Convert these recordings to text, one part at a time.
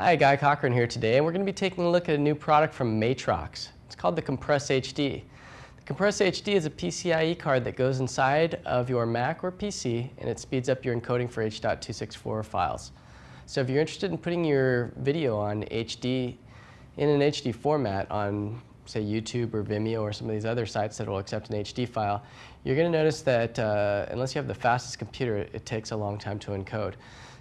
Hi, Guy Cochran here today, and we're going to be taking a look at a new product from Matrox. It's called the Compress HD. The Compress HD is a PCIe card that goes inside of your Mac or PC, and it speeds up your encoding for H.264 files. So if you're interested in putting your video on HD, in an HD format on say YouTube or Vimeo or some of these other sites that will accept an HD file, you're going to notice that uh, unless you have the fastest computer, it takes a long time to encode.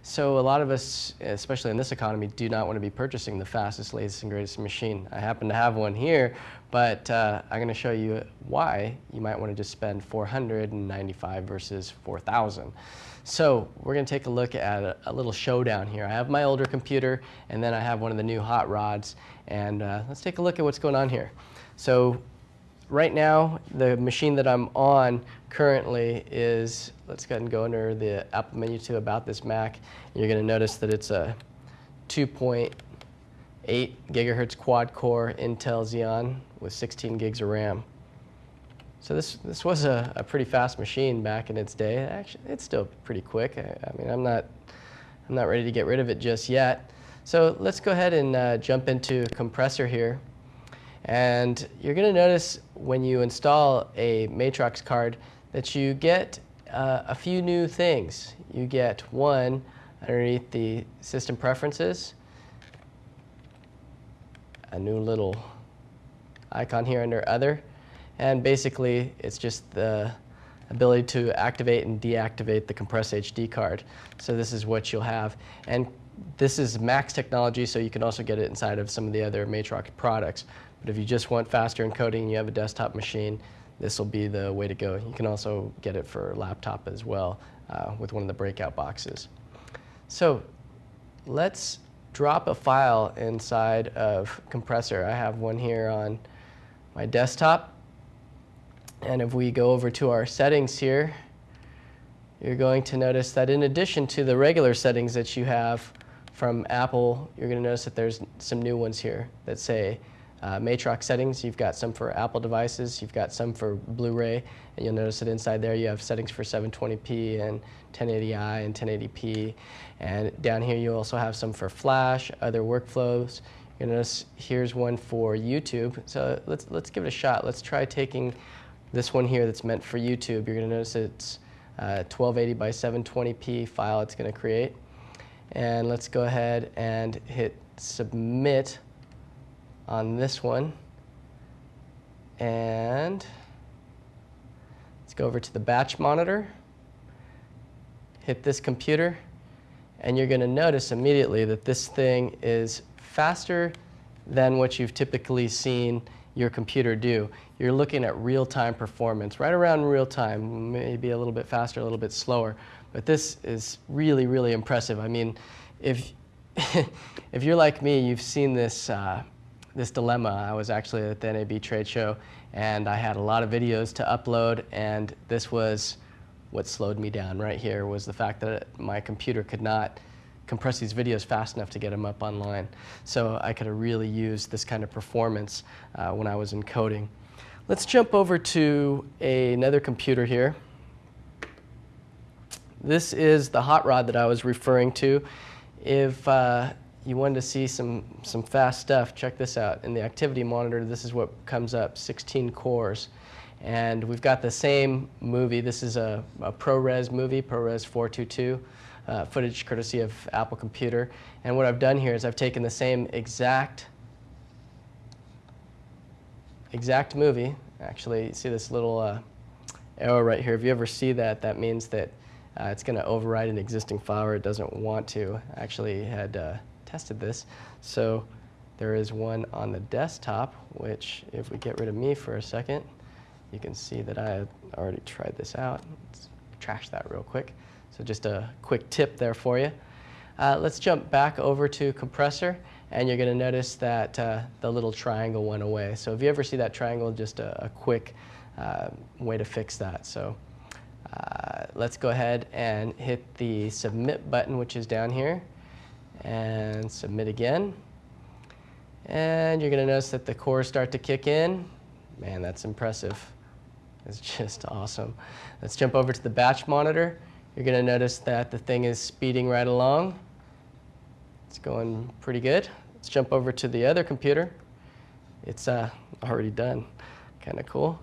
So a lot of us, especially in this economy, do not want to be purchasing the fastest, latest, and greatest machine. I happen to have one here, but uh, I'm going to show you why you might want to just spend 495 versus 4,000. So we're going to take a look at a, a, little showdown here. I have my older computer, and then I have one of the new hot rods, and uh, let's take a look at what's going on here. So right now, the machine that I'm on currently is, let's go ahead and go under the Apple menu to About This Mac. You're going to notice that it's a 2.8 gigahertz quad core Intel Xeon with 16 gigs of RAM. So this, this was a, a pretty fast machine back in its day. Actually, it's still pretty quick. I, I mean, I'm not, I'm not ready to get rid of it just yet. So let's go ahead and uh, jump into compressor here. And you're going to notice when you install a Matrox card that you get uh, a few new things. You get one underneath the system preferences, a new little icon here under other, and basically it's just the ability to activate and deactivate the Compress HD card. So this is what you'll have. And this is Max technology, so you can also get it inside of some of the other Matrox products. But if you just want faster encoding and you have a desktop machine, this will be the way to go. You can also get it for laptop as well uh, with one of the breakout boxes. So let's drop a file inside of compressor. I have one here on my desktop. And if we go over to our settings here, you're going to notice that in addition to the regular settings that you have from Apple, you're going to notice that there's some new ones here that say uh, Matrox settings. You've got some for Apple devices, you've got some for Blu-ray, and you'll notice that inside there you have settings for 720p and 1080i and 1080p. And down here you also have some for Flash, other workflows. You'll notice here's one for YouTube. So let's, let's give it a shot. Let's try taking this one here that's meant for YouTube. You're going to notice it's uh, 1280 by 720p file it's going to create. And let's go ahead and hit submit on this one. And let's go over to the batch monitor, hit this computer, and you're going to notice immediately that this thing is faster than what you've typically seen your computer do. You're looking at real-time performance, right around real time, maybe a little bit faster, a little bit slower. But this is really, really impressive. I mean, if, if you're like me, you've seen this uh, this dilemma. I was actually at the NAB trade show and I had a lot of videos to upload and this was what slowed me down right here was the fact that my computer could not compress these videos fast enough to get them up online. So I could have really used this kind of performance uh, when I was encoding. Let's jump over to a, another computer here. This is the hot rod that I was referring to. If uh, you wanted to see some, some fast stuff, check this out. In the activity monitor, this is what comes up, 16 cores. And we've got the same movie. This is a, a ProRes movie, ProRes 422, uh, footage courtesy of Apple Computer. And what I've done here is I've taken the same exact, exact movie. Actually, see this little uh, arrow right here. If you ever see that, that means that uh, it's going to override an existing file or it doesn't want to. Actually had uh, tested this. So there is one on the desktop, which if we get rid of me for a second, you can see that I already tried this out. Let's trash that real quick. So just a quick tip there for you. Uh, let's jump back over to compressor and you're going to notice that uh, the little triangle went away. So if you ever see that triangle, just a, a quick uh, way to fix that. So uh, let's go ahead and hit the submit button, which is down here and submit again. And you're going to notice that the cores start to kick in. Man, that's impressive. It's just awesome. Let's jump over to the batch monitor. You're going to notice that the thing is speeding right along. It's going pretty good. Let's jump over to the other computer. It's uh, already done. Kind of cool.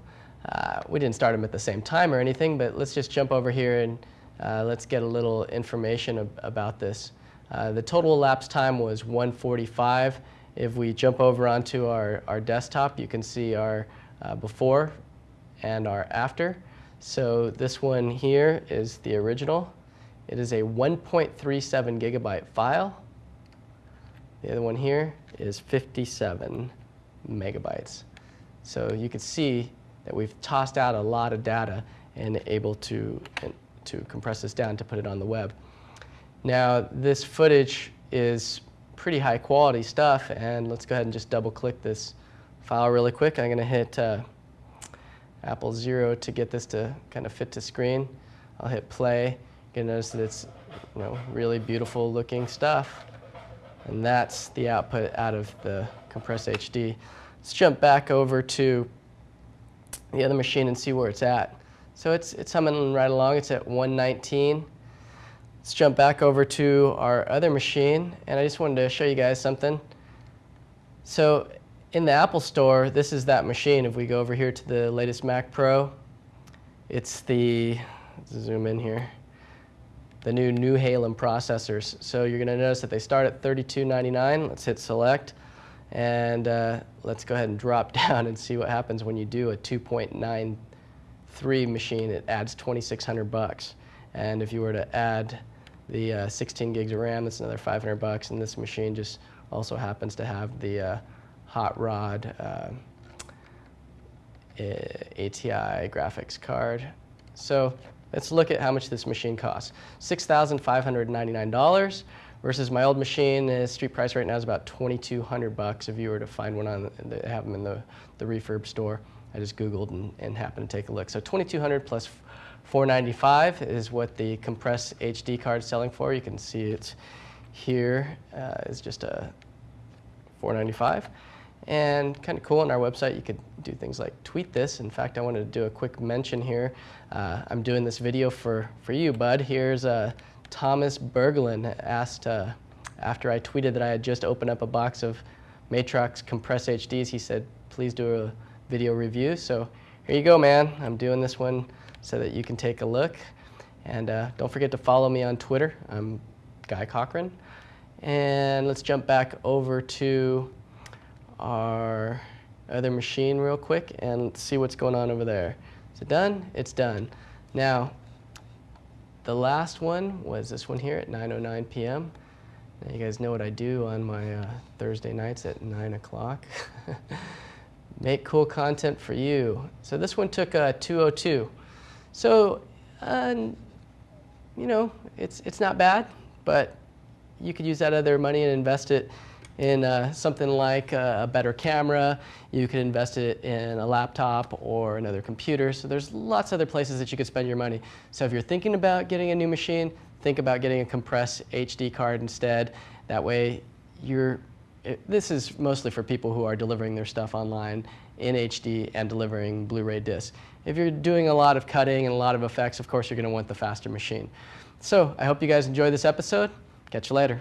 Uh, we didn't start them at the same time or anything, but let's just jump over here and uh, let's get a little information ab about this. Uh, the total elapsed time was 145. If we jump over onto our, our desktop, you can see our uh, before and our after. So this one here is the original. It is a 1.37 gigabyte file. The other one here is 57 megabytes. So you can see that we've tossed out a lot of data and able to, to compress this down to put it on the web. Now this footage is pretty high quality stuff and let's go ahead and just double click this file really quick. I'm going to hit uh, Apple Zero to get this to kind of fit to screen. I'll hit play. You're going to notice that it's you know, really beautiful looking stuff. And that's the output out of the Compress HD. Let's jump back over to the other machine and see where it's at. So it's, it's humming right along. It's at 119. Let's jump back over to our other machine. And I just wanted to show you guys something. So in the Apple Store, this is that machine. If we go over here to the latest Mac Pro, it's the, zoom in here, the new Nehalem processors. So you're going to notice that they start at $32.99. Let's hit select. And uh, let's go ahead and drop down and see what happens when you do a 2.93 machine. It adds 2,600 bucks. And if you were to add the uh, 16 gigs of RAM, that's another 500 bucks. And this machine just also happens to have the uh, hot rod uh, ATI graphics card. So let's look at how much this machine costs. $6,599 versus my old machine, the street price right now is about 2200 bucks if you were to find one on, the, have them in the, the refurb store. I just Googled and, and happened to take a look. So 2200 plus 495 is what the Compress HD card is selling for. You can see it here uh, is just a 495 and kind of cool on our website you could do things like tweet this. In fact i wanted to do a quick mention here. Uh, i'm doing this video for for you bud. Here's uh, thomas berglund asked uh, after i tweeted that i had just opened up a box of matrox compress hds he said please do a video review. So here you go man. I'm doing this one so that you can take a look and uh, don't forget to follow me on twitter i'm guy cochran and let's jump back over to our other machine real quick and see what's going on over there. Is it done? It's done. Now, the last one was this one here at 9.09 p.m. Now you guys know what I do on my uh, Thursday nights at 9 o'clock. Make cool content for you. So this one took uh, 202. So, uh, you know, it's, it's not bad, but you could use that other money and invest it in uh, something like a, better camera. You could invest it in a laptop or another computer. So there's lots of other places that you could spend your money. So if you're thinking about getting a new machine, think about getting a compressed HD card instead. That way you're, it, this is mostly for people who are delivering their stuff online in HD and delivering Blu-ray discs. If you're doing a lot of cutting and a lot of effects, of course you're going to want the faster machine. So I hope you guys enjoyed this episode. Catch you later.